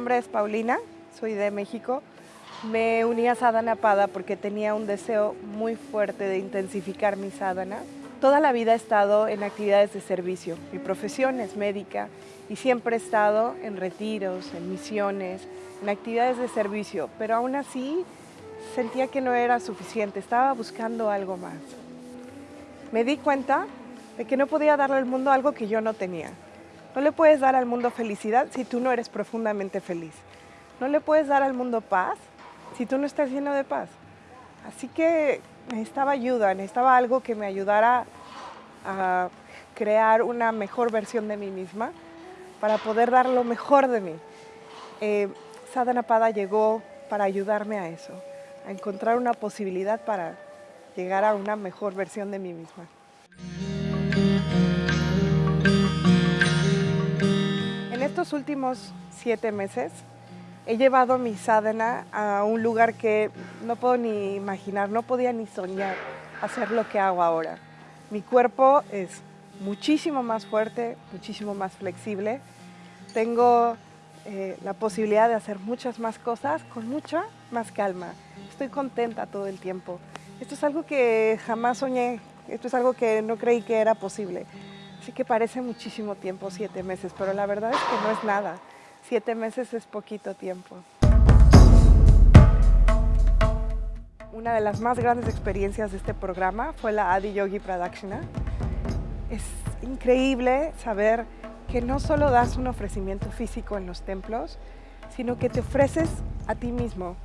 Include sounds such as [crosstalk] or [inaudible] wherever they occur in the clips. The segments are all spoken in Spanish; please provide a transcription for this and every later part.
nombre es Paulina, soy de México. Me uní a Sadhana Pada porque tenía un deseo muy fuerte de intensificar mi sadhana. Toda la vida he estado en actividades de servicio. Mi profesión es médica y siempre he estado en retiros, en misiones, en actividades de servicio, pero aún así sentía que no era suficiente, estaba buscando algo más. Me di cuenta de que no podía darle al mundo algo que yo no tenía. No le puedes dar al mundo felicidad si tú no eres profundamente feliz. No le puedes dar al mundo paz si tú no estás lleno de paz. Así que necesitaba ayuda, necesitaba algo que me ayudara a crear una mejor versión de mí misma para poder dar lo mejor de mí. Eh, Sadhana Pada llegó para ayudarme a eso, a encontrar una posibilidad para llegar a una mejor versión de mí misma. Estos últimos siete meses he llevado mi sadhana a un lugar que no puedo ni imaginar, no podía ni soñar hacer lo que hago ahora. Mi cuerpo es muchísimo más fuerte, muchísimo más flexible. Tengo eh, la posibilidad de hacer muchas más cosas con mucha más calma. Estoy contenta todo el tiempo. Esto es algo que jamás soñé, esto es algo que no creí que era posible. Así que parece muchísimo tiempo, siete meses, pero la verdad es que no es nada. Siete meses es poquito tiempo. Una de las más grandes experiencias de este programa fue la Adi Yogi Pradakshina. Es increíble saber que no solo das un ofrecimiento físico en los templos, sino que te ofreces a ti mismo.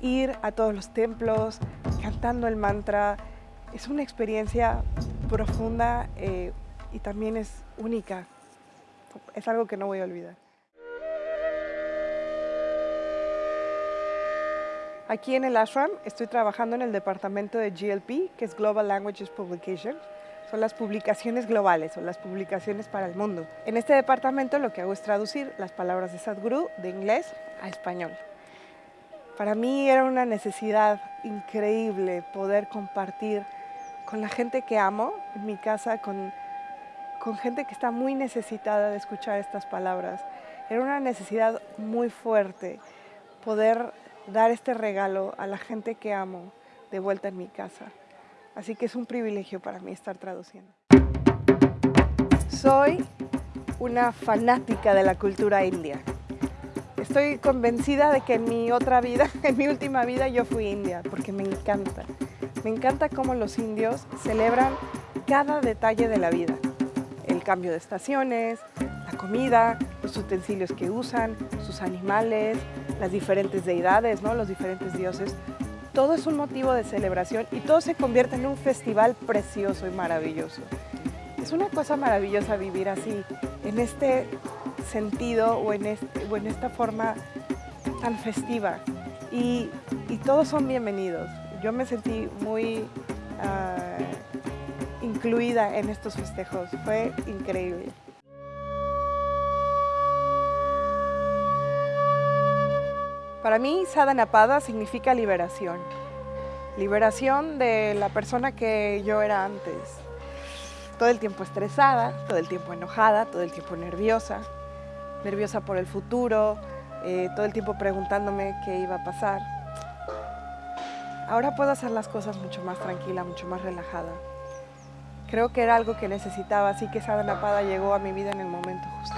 Ir a todos los templos, cantando el mantra, es una experiencia profunda eh, y también es única. Es algo que no voy a olvidar. Aquí en el ashram estoy trabajando en el departamento de GLP, que es Global Languages Publication. Son las publicaciones globales o las publicaciones para el mundo. En este departamento lo que hago es traducir las palabras de Sadhguru de inglés a español. Para mí era una necesidad increíble poder compartir con la gente que amo en mi casa, con, con gente que está muy necesitada de escuchar estas palabras. Era una necesidad muy fuerte poder dar este regalo a la gente que amo de vuelta en mi casa. Así que es un privilegio para mí estar traduciendo. Soy una fanática de la cultura india. Estoy convencida de que en mi otra vida, [laughs] en mi última vida, yo fui india, porque me encanta. Me encanta cómo los indios celebran cada detalle de la vida. Cambio de estaciones, la comida, los utensilios que usan, sus animales, las diferentes deidades, ¿no? los diferentes dioses. Todo es un motivo de celebración y todo se convierte en un festival precioso y maravilloso. Es una cosa maravillosa vivir así, en este sentido o en, este, o en esta forma tan festiva. Y, y, todos son bienvenidos. Yo me sentí muy uh, incluida en estos festejos. Fue increíble. Para mí, Sadhana Pada significa liberación. Liberación de la persona que yo era antes. Todo el tiempo estresada, todo el tiempo enojada, todo el tiempo nerviosa. Nerviosa por el futuro, eh, todo el tiempo preguntándome qué iba a pasar. Ahora puedo hacer las cosas mucho más tranquila, mucho más relajada. Creo que era algo que necesitaba, así que Sadhana Pada llegó a mi vida en el momento justo.